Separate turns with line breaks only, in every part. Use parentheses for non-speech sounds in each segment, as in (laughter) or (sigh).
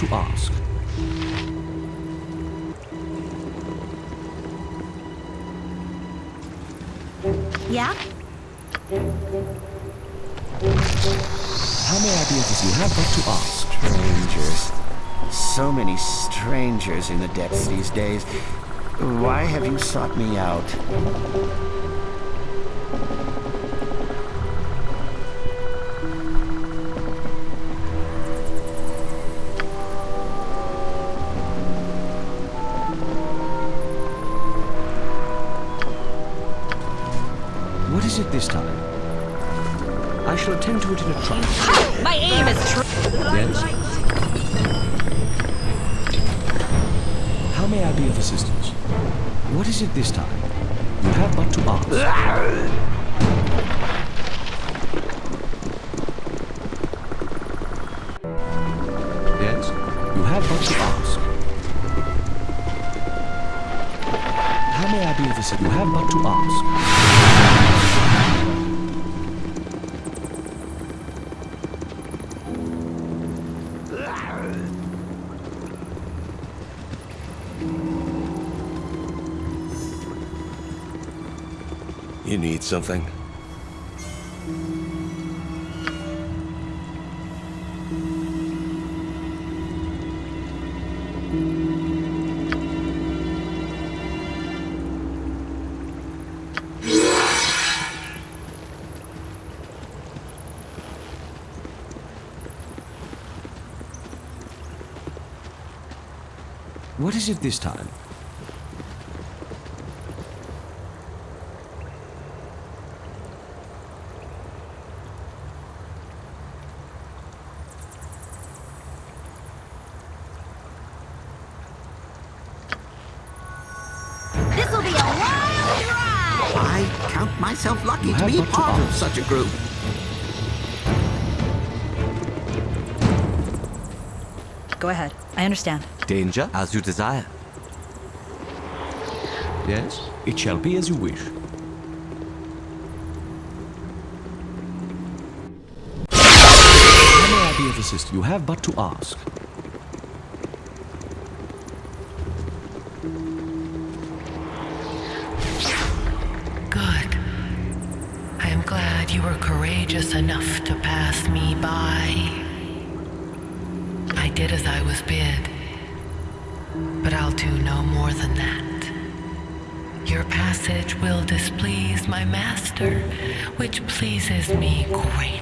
to ask.
Yeah?
How may I be of assistance? You have but to ask.
Strangers. So many strangers in the depths these days. Why have you sought me out?
Something?
What is it this time?
Of such a group.
Go ahead. I understand.
Danger, as you desire.
Yes? It shall be as you wish. How may I be of assistance? You have but to ask.
Pleases me greatly.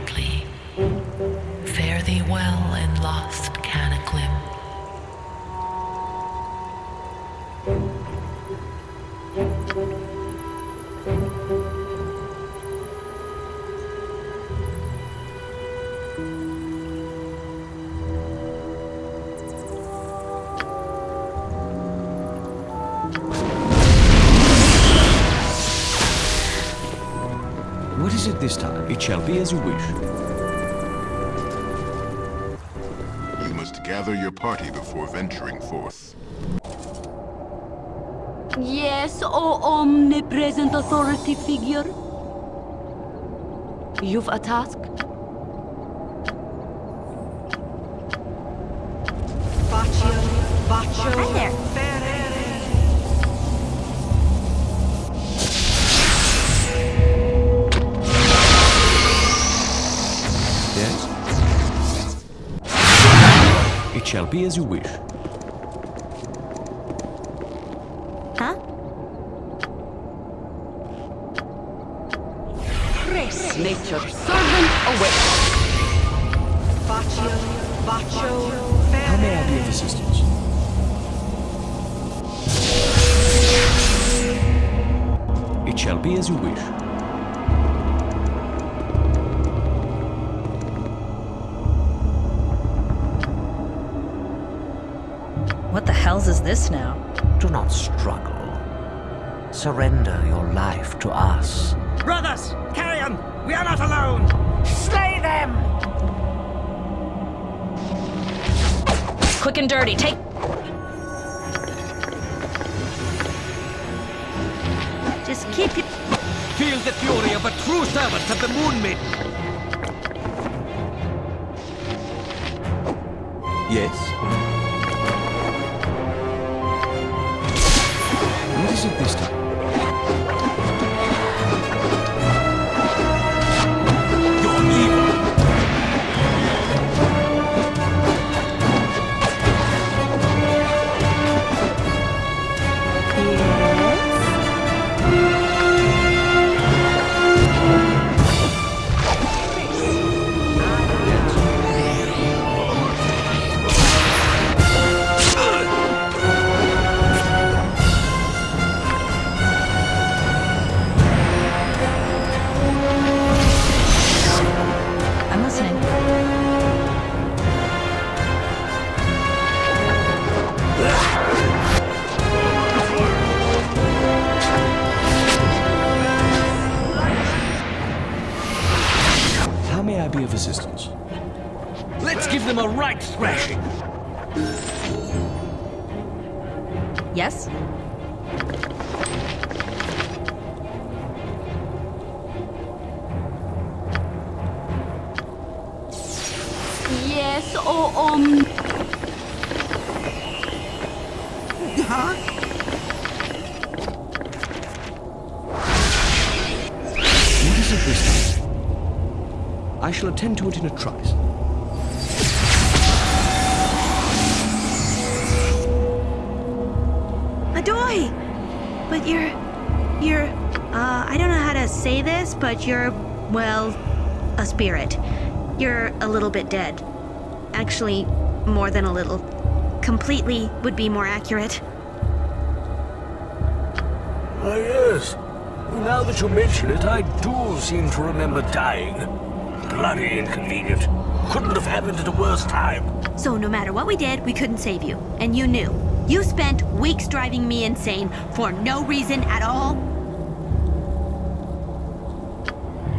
It this time? It shall be as you wish.
You must gather your party before venturing forth.
Yes, O omnipresent authority figure. You've a task?
Quick and dirty. Take. Just keep it.
Feel the fury of a true servant of the Moon Maiden!
Yes?
What is it this time? I shall attend to it in a trice.
Adoy! But you're. You're. Uh, I don't know how to say this, but you're, well, a spirit. You're a little bit dead. Actually, more than a little. Completely would be more accurate.
Ah, yes. Now that you mention it, I do seem to remember dying. Bloody inconvenient. Couldn't have happened at a worse time.
So no matter what we did, we couldn't save you. And you knew. You spent weeks driving me insane for no reason at all.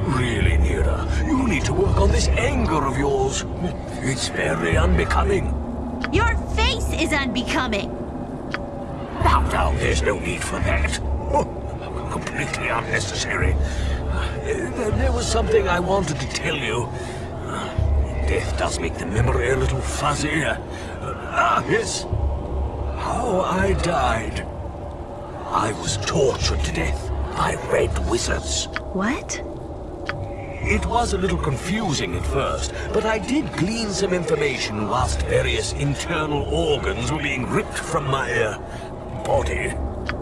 Really, Neera, you need to work on this anger of yours. It's very unbecoming.
Your face is unbecoming.
Now, now, there's no need for that. Completely unnecessary. Uh, There there was something I wanted to tell you. Uh, Death does make the memory a little fuzzy. Uh, Ah, yes. How I died. I was tortured to death by red wizards.
What?
It was a little confusing at first, but I did glean some information whilst various internal organs were being ripped from my uh, body.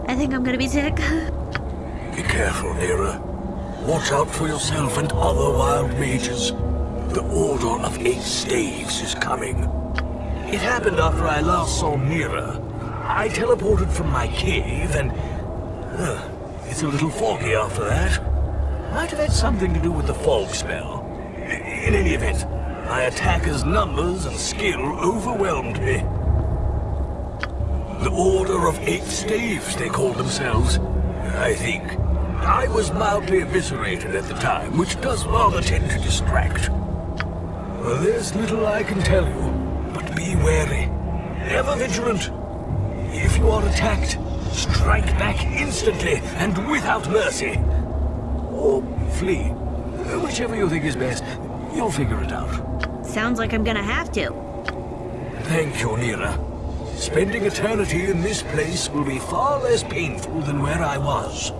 I think I'm gonna be sick. (laughs)
Careful, Neera. Watch out for yourself and other wild mages. The Order of Eight Staves is coming. It happened after I last saw Mira. I teleported from my cave and... uh, it's a little foggy after that. Might have had something to do with the fog spell. In any event, my attacker's numbers and skill overwhelmed me. The Order of Eight Staves, they called themselves. I think. I was mildly eviscerated at the time, which does rather tend to distract. Well, there's little I can tell you, but be wary. Ever vigilant. If you are attacked, strike back instantly and without mercy. Or flee. Whichever you think is best. You'll figure it out.
Sounds like I'm gonna have to.
Thank you, Neera. Spending eternity in this place will be far less painful than where I was.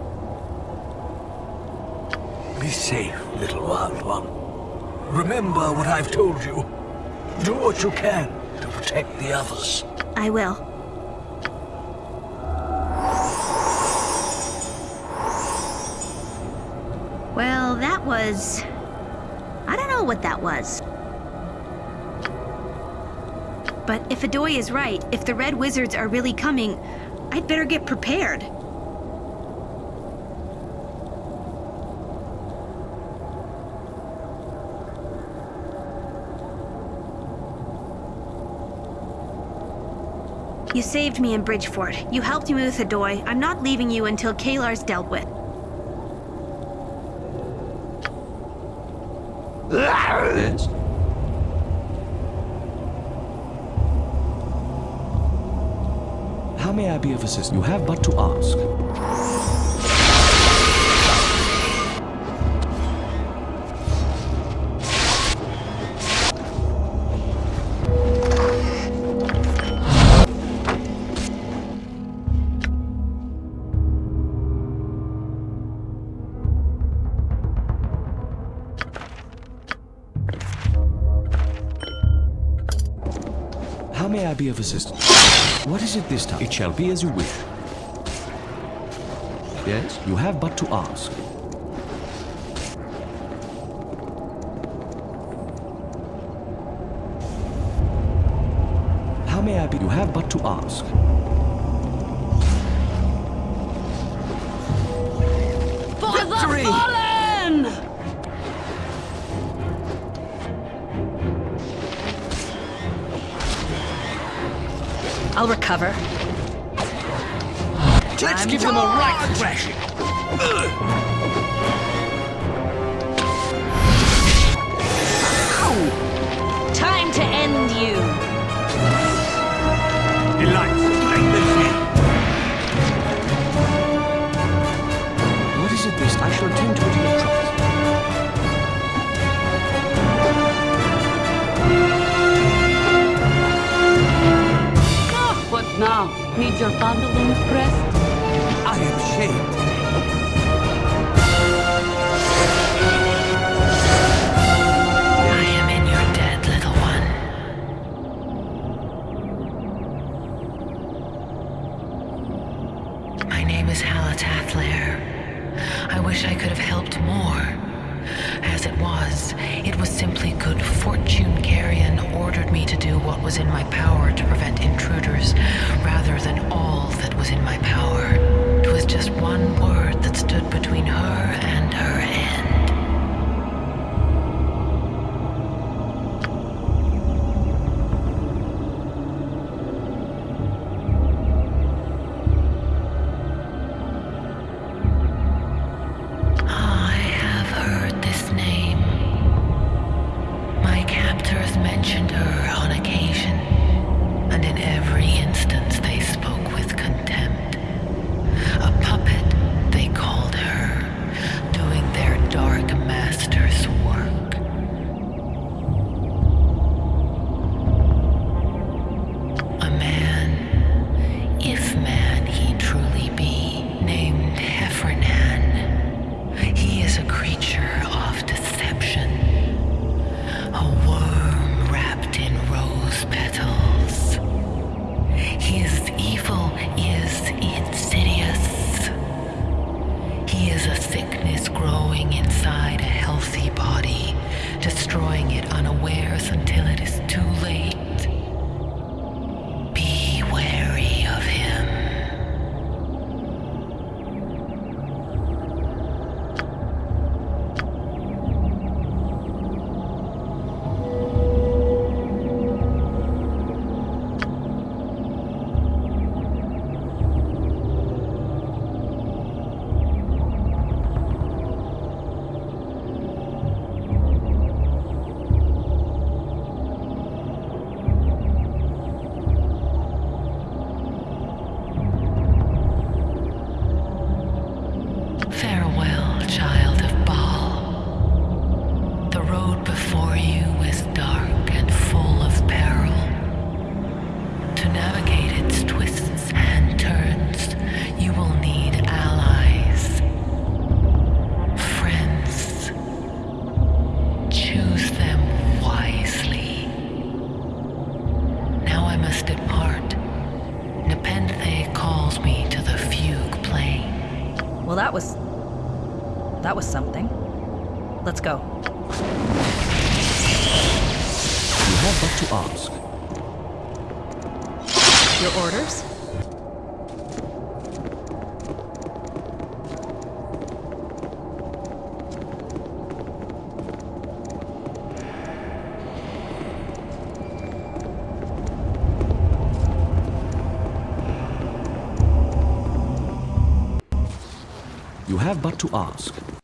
Be safe, little wild one. Remember what I've told you. Do what you can to protect the others.
I will. Well, that was... I don't know what that was. But if Adoy is right, if the Red Wizards are really coming, I'd better get prepared. You saved me in Bridgefort. You helped me with Adoy. I'm not leaving you until Kalar's dealt with.
How may I be of assistance? You have but to ask. Be of assistance? What is it this time? It shall be as you wish. Yes, you have but to ask. How may I be? You have but to ask.
I'll recover.
Let's give them a right thrashing.
Now, need your pantaloons pressed?
I am ashamed.
to
ask.
Your orders?
You have but to ask.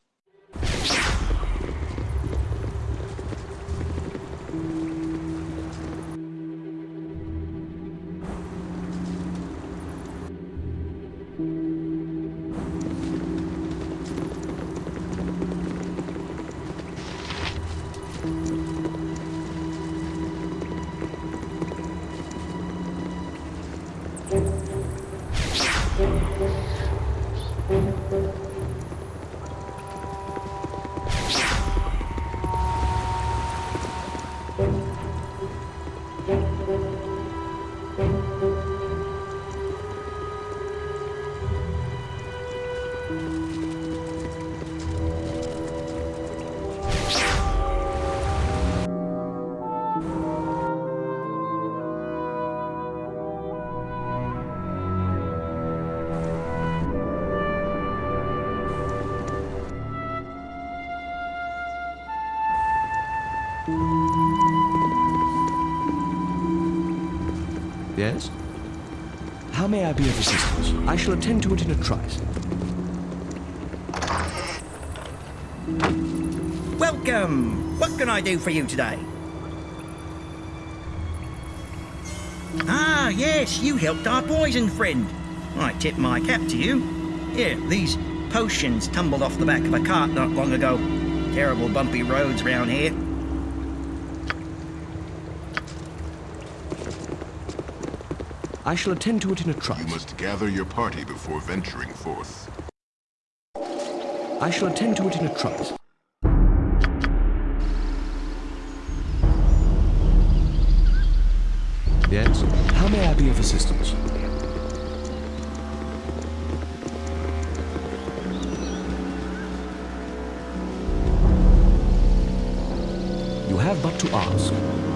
How may I be of assistance? I shall attend to it in a trice.
Welcome! What can I do for you today? Ah, yes, you helped our poison friend. I tip my cap to you. Here, these potions tumbled off the back of a cart not long ago. Terrible bumpy roads round here.
I shall attend to it in a trice.
You must gather your party before venturing forth.
I shall attend to it in a trice. Yes? How may I be of assistance? You have but to ask.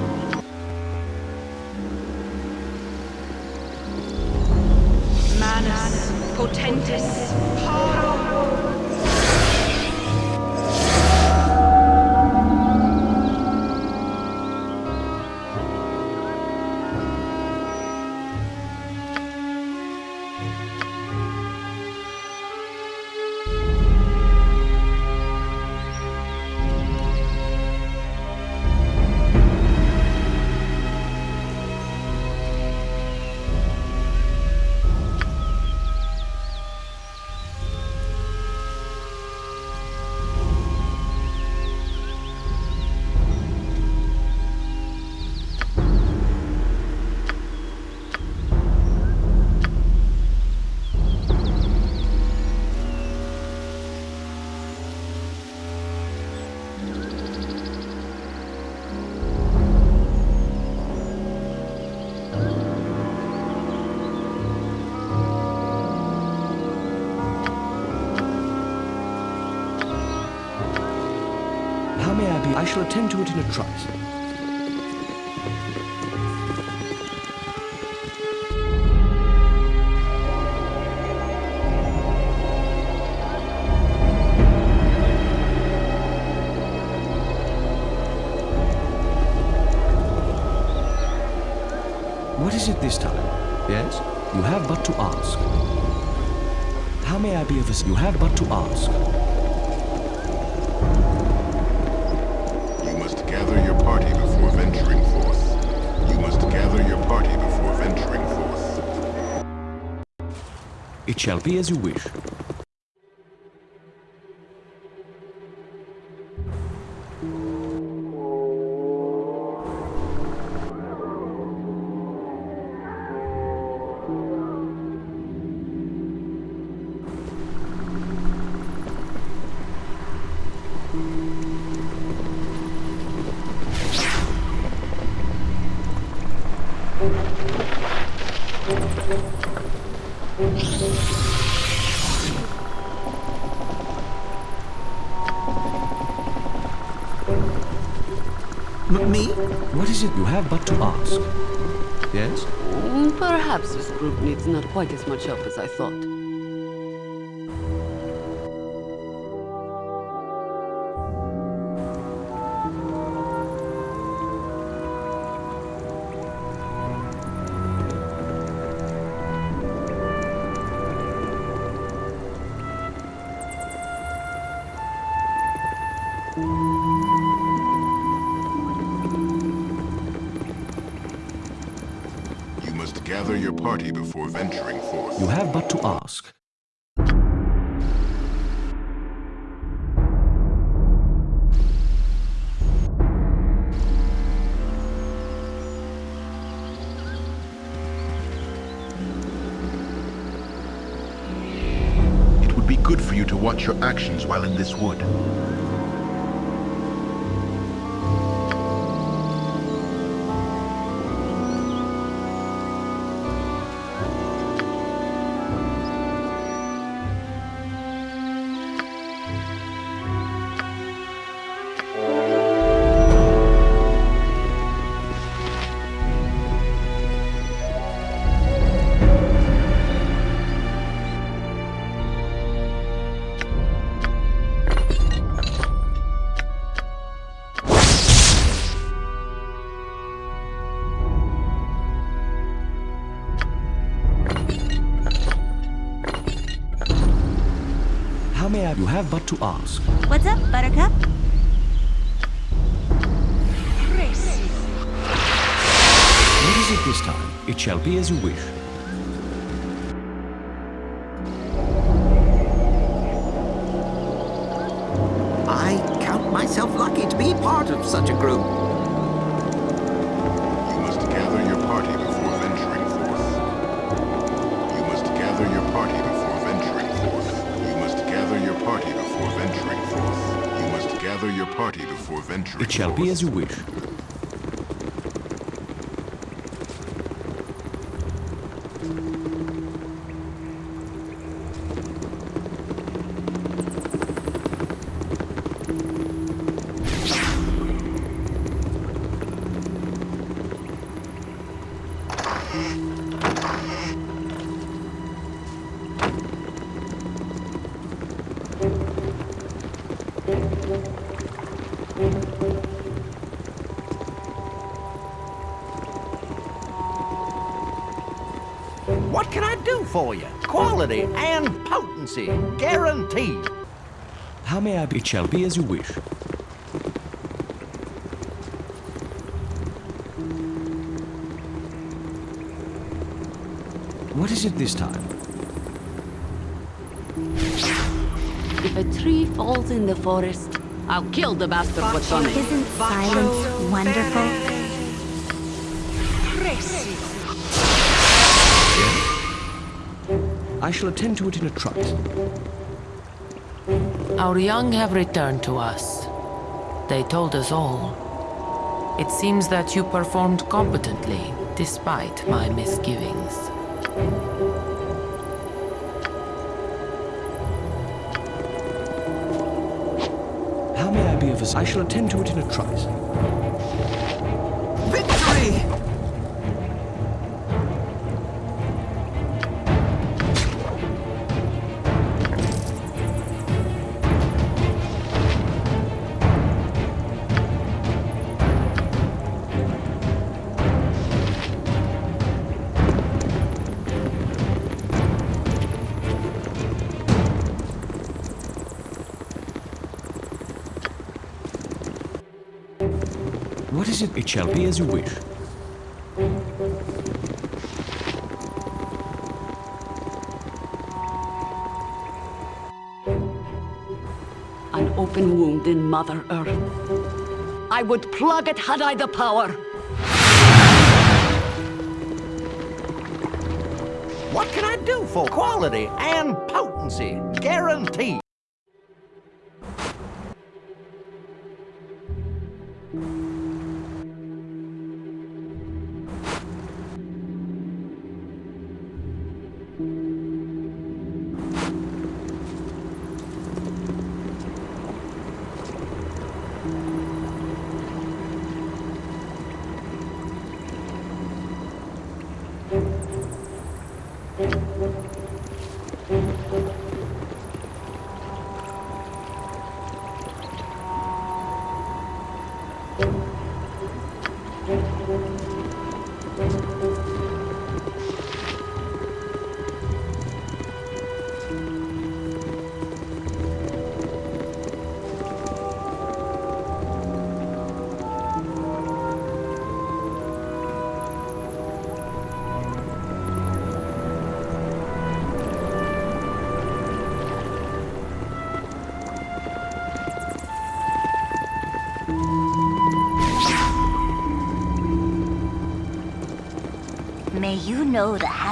Shall attend to it in a trice. What is it this time? Yes? You have but to ask. How may I be of assistance? You have but to ask. It shall be as you wish.
M- me?
What is it you have but to ask? Yes?
Mm, Perhaps this group needs not quite as much help as I thought.
Ask.
It would be good for you to watch your actions while in this wood.
Have but to ask.
What's up, Buttercup?
What is it this time? It shall be as you wish. It shall be as you wish.
And potency, guaranteed.
How may I be? It shall be as you wish. What is it this time?
If a tree falls in the forest, I'll kill the bastard what's on it.
Isn't silence wonderful?
I shall attend to it in a trice.
Our young have returned to us. They told us all. It seems that you performed competently, despite my misgivings.
How may I be of assistance? I shall attend to it in a trice. What is it? It shall be as you wish.
An open wound in Mother Earth. I would plug it had I the power.
What can I do for quality and potency, guaranteed?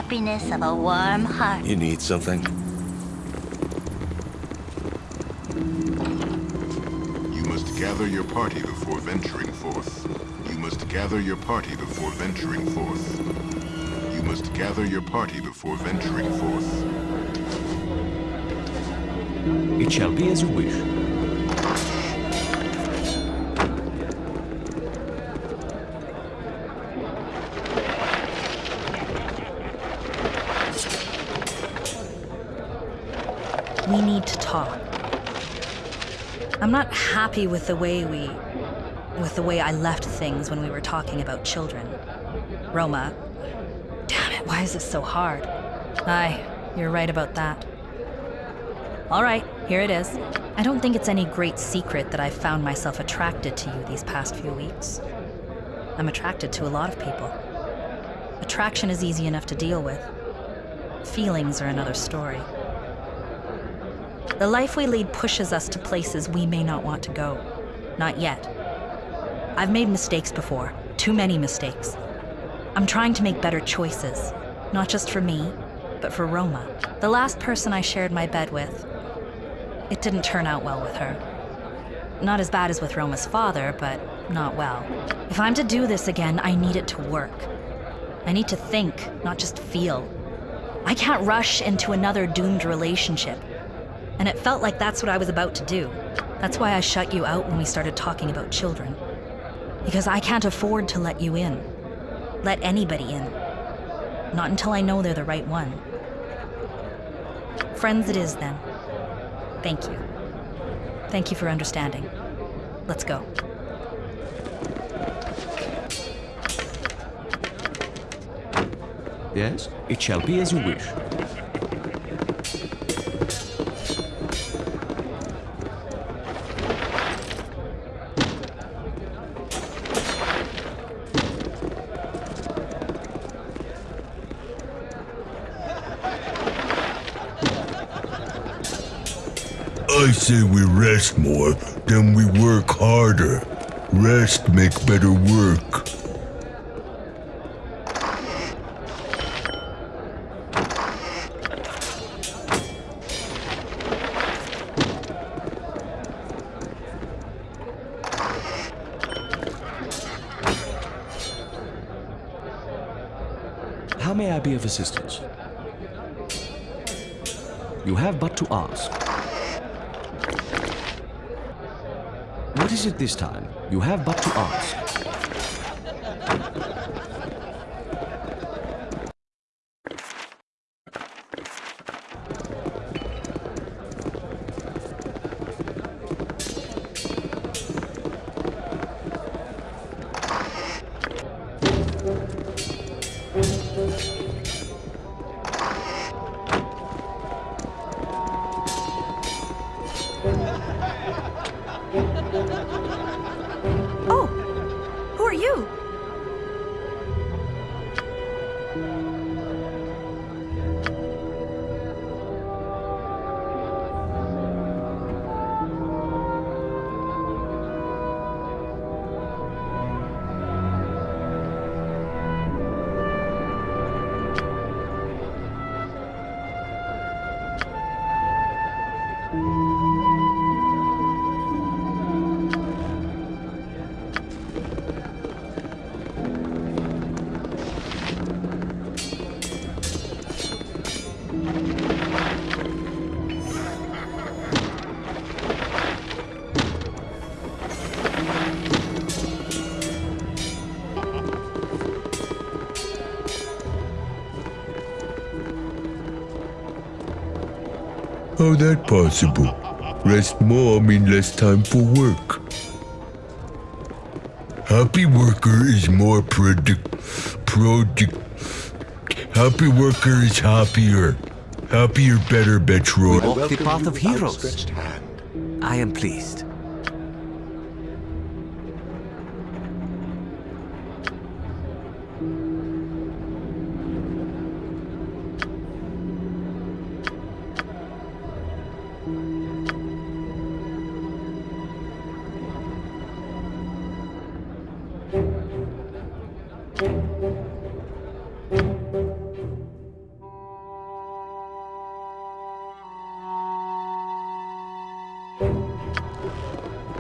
Happiness of a warm heart.
You need something?
You must gather your party before venturing forth. You must gather your party before venturing forth. You must gather your party before venturing forth.
It shall be as you wish.
Talk. I'm not happy with the way we. with the way I left things when we were talking about children. Roma. Damn it, why is this so hard? Aye, you're right about that. Alright, here it is. I don't think it's any great secret that I've found myself attracted to you these past few weeks. I'm attracted to a lot of people. Attraction is easy enough to deal with. Feelings are another story. The life we lead pushes us to places we may not want to go. Not yet. I've made mistakes before, too many mistakes. I'm trying to make better choices, not just for me, but for Roma. The last person I shared my bed with, it didn't turn out well with her. Not as bad as with Roma's father, but not well. If I'm to do this again, I need it to work. I need to think, not just feel. I can't rush into another doomed relationship. And it felt like that's what I was about to do. That's why I shut you out when we started talking about children. Because I can't afford to let you in. Let anybody in. Not until I know they're the right one. Friends it is then. Thank you. Thank you for understanding. Let's go.
Yes, it shall be as you wish.
Say we rest more, then we work harder. Rest make better work.
How may I be of assistance? You have but to ask. What is it this time? You have but to ask.
You?
How that possible? Rest more mean less time for work. Happy worker is more product product. Happy worker is happier. Happier, better, Betroy.
Walk the path of heroes. I am pleased.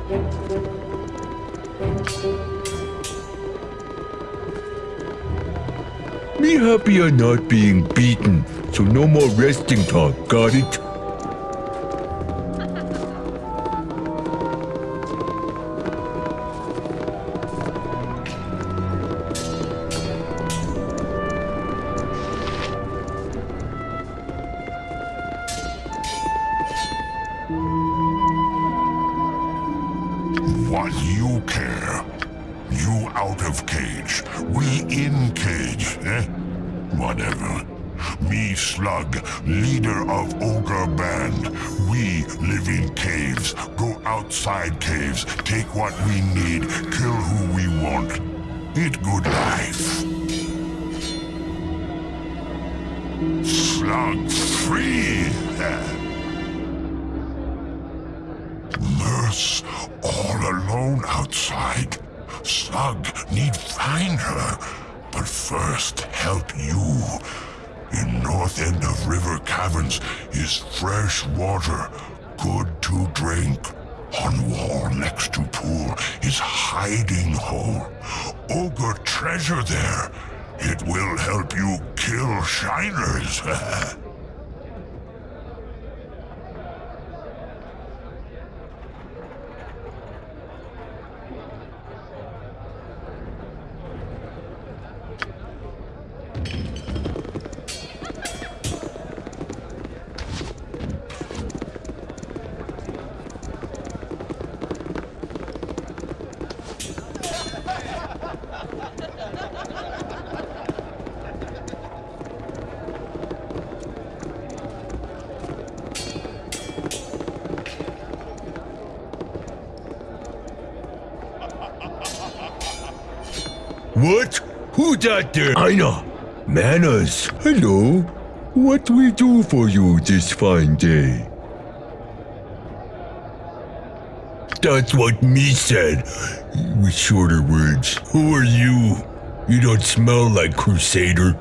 Me happy on not being beaten, so no more resting talk, got it?
Kill (laughs)
What? Who that there? Aina. Manners. Hello. What we do for you this fine day? That's what me said. With shorter words. Who are you? You don't smell like Crusader.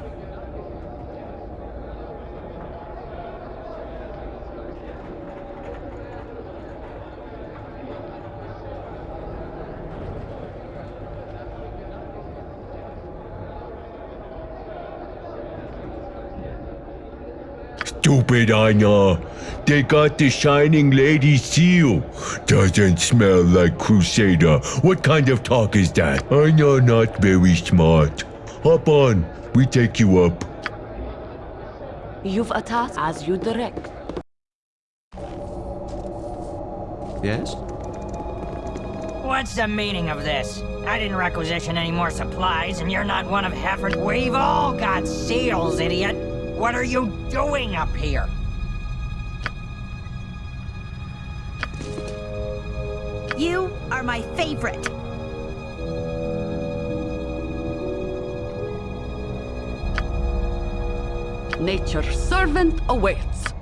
Stupid Anya. They got the Shining Lady seal. Doesn't smell like Crusader. What kind of talk is that? Anya not very smart. Hop on. We take you up.
You've a task as you direct.
Yes?
What's the meaning of this? I didn't requisition any more supplies, and you're not one of Heffern's. We've all got seals, idiot! What are you doing up here?
You are my favorite.
Nature's servant awaits.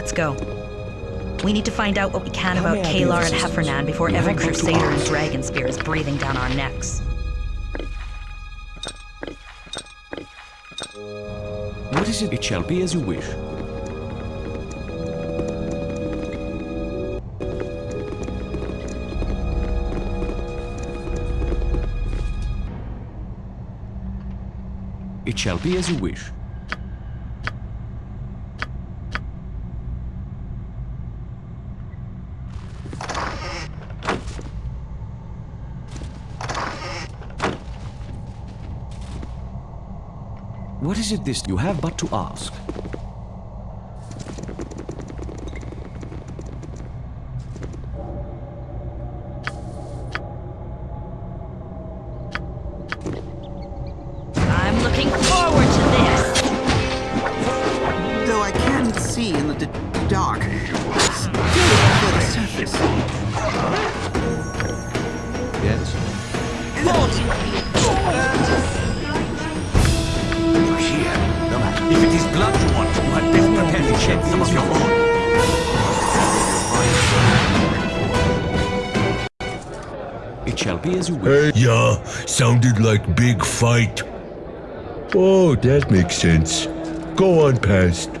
Let's go. We need to find out what we can
How
about
may I be of
Kalar and? Heffernan before every
have come to
Crusader and
ask.
Dragonspear is breathing down our necks.
What is it? It shall be as you wish. It shall be as you wish. What is it this? You have but to ask.
Like big fight. Oh, that makes sense. Go on past.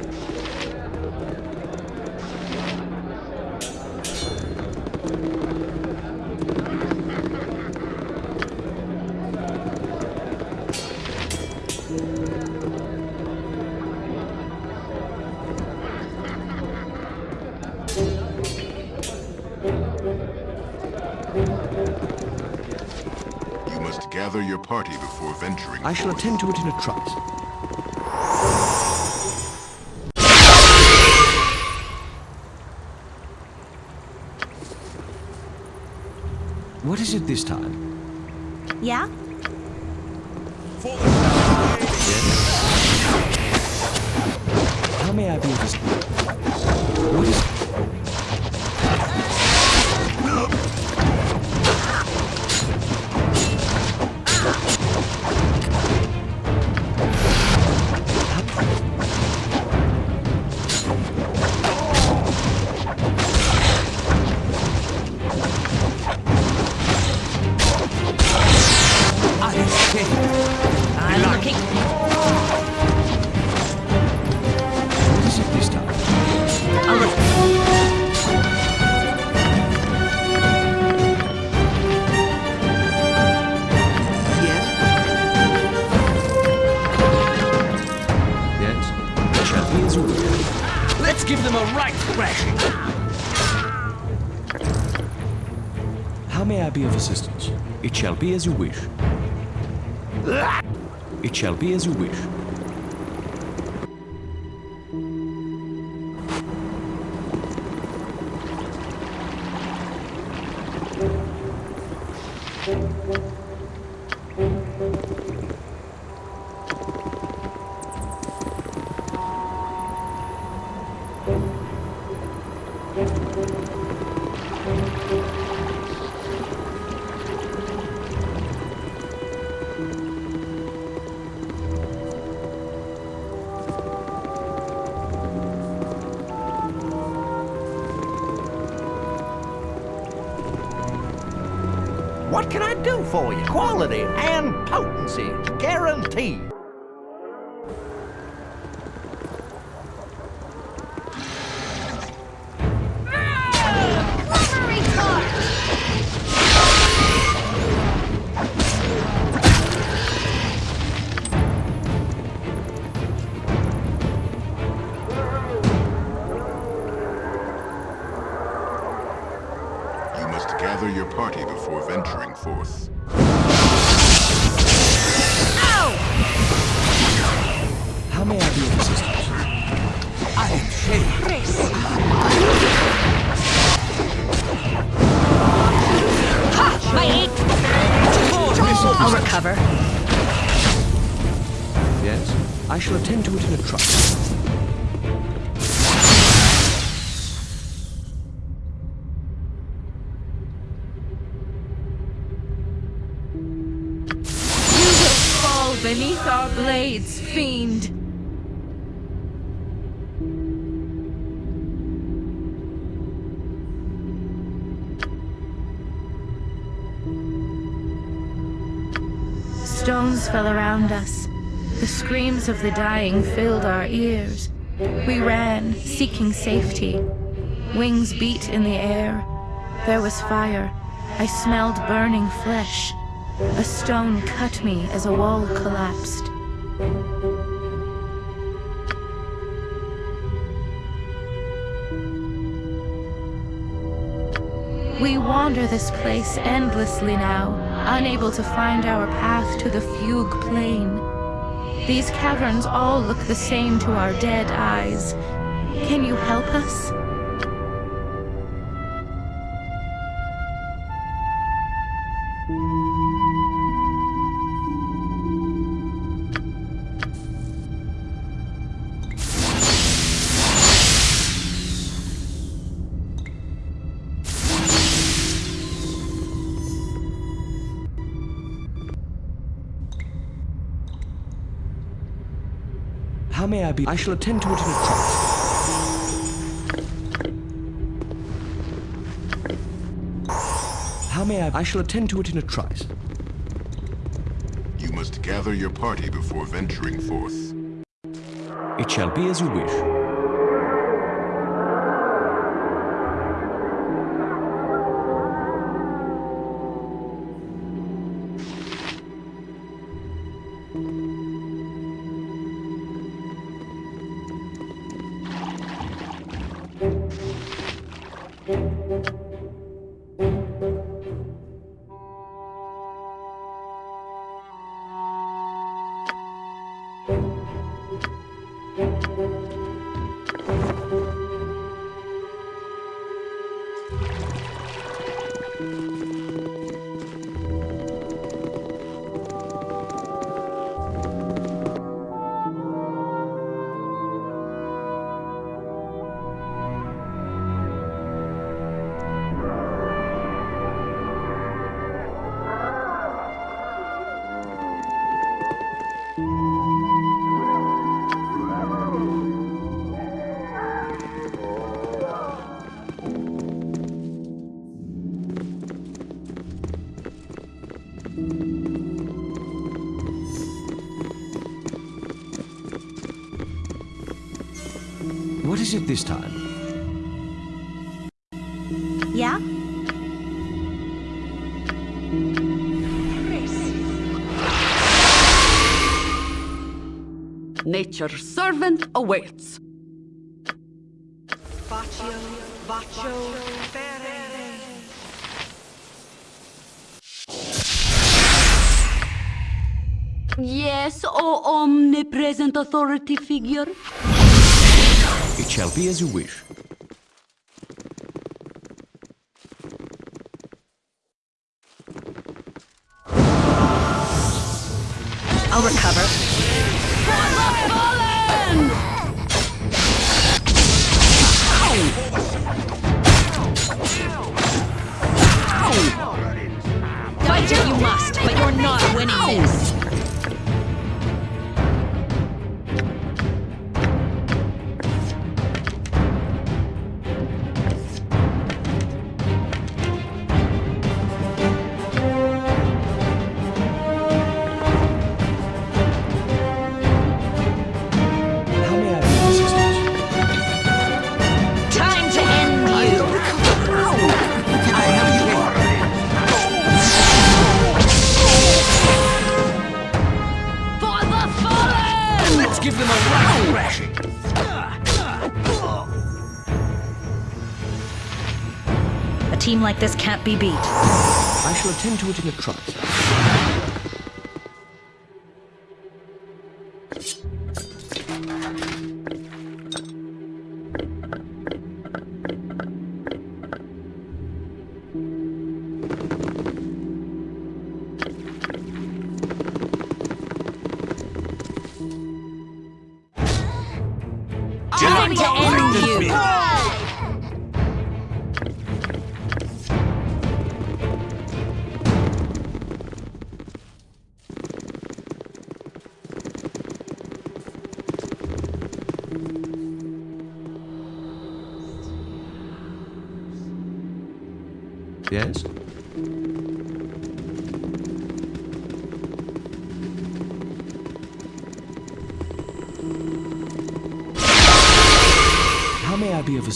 I shall attend to it in a trice. What is it this time?
Yeah?
May I be of assistance? It shall be as you wish. It shall be as you wish.
For you? Quality and potency, guaranteed.
I'll recover.
Yes? I shall attend to it in a trice.
You will fall beneath our blades, fiend. Fell around us. The screams of the dying filled our ears. We ran, seeking safety. Wings beat in the air. There was fire. I smelled burning flesh. A stone cut me as a wall collapsed. We wander this place endlessly now, unable to find our path to the fugue plane. These caverns all look the same to our dead eyes. Can you help us?
How may I be? I shall attend to it in a trice. How may I? I shall attend to it in a trice.
You must gather your party before venturing forth.
It shall be as you wish. This time?
Yeah?
Nature's servant awaits.
Baccio, Baccio,
Yes, O omnipresent authority figure.
Shall be as you wish.
I'll recover. Like this can't be beat.
I shall attend to it in a trice.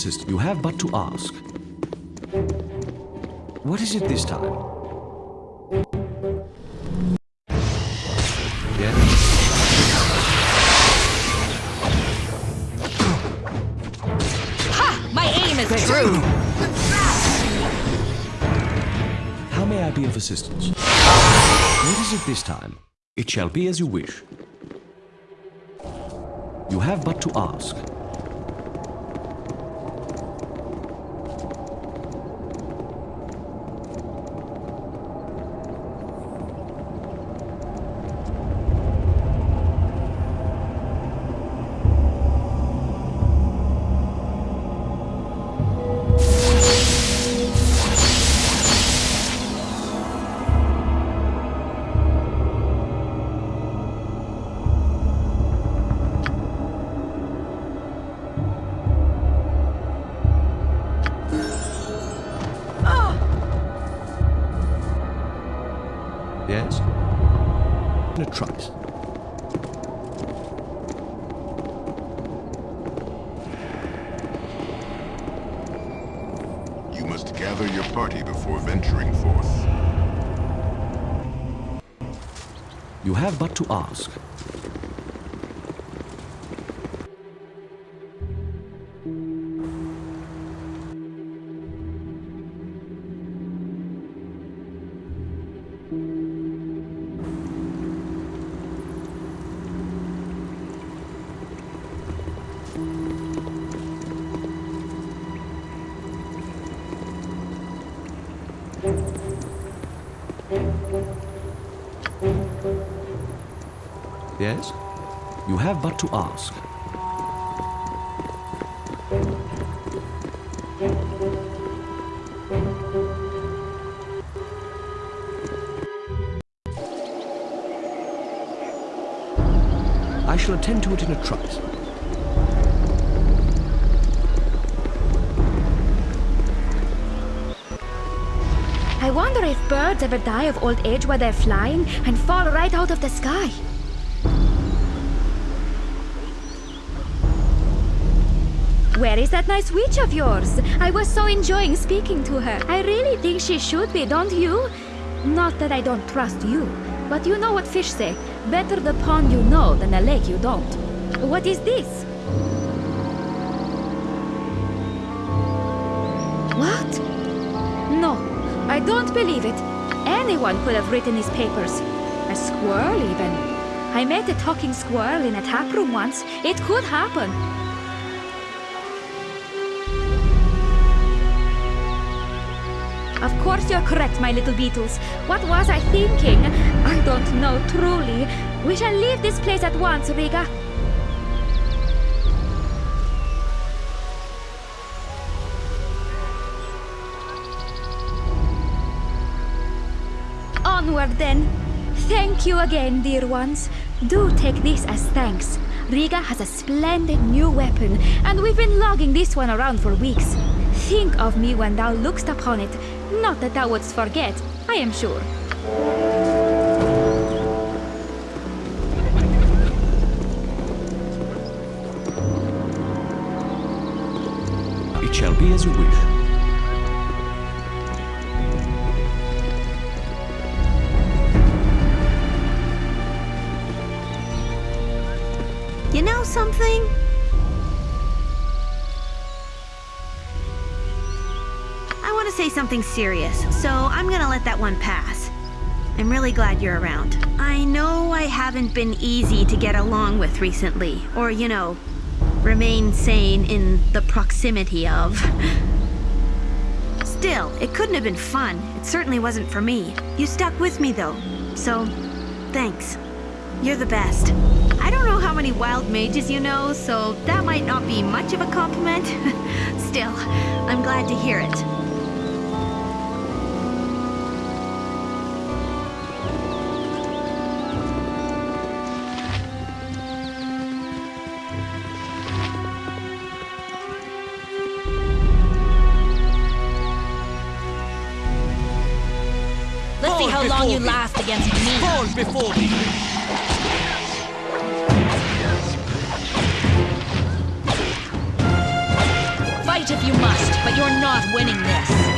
May I be of assistance? You have but to ask. What is it this time? Yes?
Ha! My aim is true.
How may I be of assistance? What is it this time? It shall be as you wish. You have but to ask. Have but to ask. To ask. I shall attend to it in a trice.
I wonder if birds ever die of old age while they're flying and fall right out of the sky. Where is that nice witch of yours? I was so enjoying speaking to her. I really think she should be, don't you? Not that I don't trust you, but you know what fish say. Better the pond you know than the lake you don't. What is this? What? No, I don't believe it. Anyone could have written these papers. A squirrel, even. I met a talking squirrel in a tap room once. It could happen. Of course you're correct, my little beetles. What was I thinking? I don't know, truly. We shall leave this place at once, Riga. Onward then. Thank you again, dear ones. Do take this as thanks. Riga has a splendid new weapon, and we've been logging this one around for weeks. Think of me when thou look'st upon it. Not that thou wouldst forget, I am sure.
It shall be as you wish.
You know something? Say something serious, so I'm gonna let that one pass. I'm really glad you're around. I know I haven't been easy to get along with recently, or, you know, remain sane in the proximity of. Still, it couldn't have been fun. It certainly wasn't for me. You stuck with me, though, so thanks. You're the best. I don't know how many wild mages you know, so that might not be much of a compliment. (laughs) Still, I'm glad to hear it.
How you last against me.
Fall before me.
Fight if you must, but you're not winning this.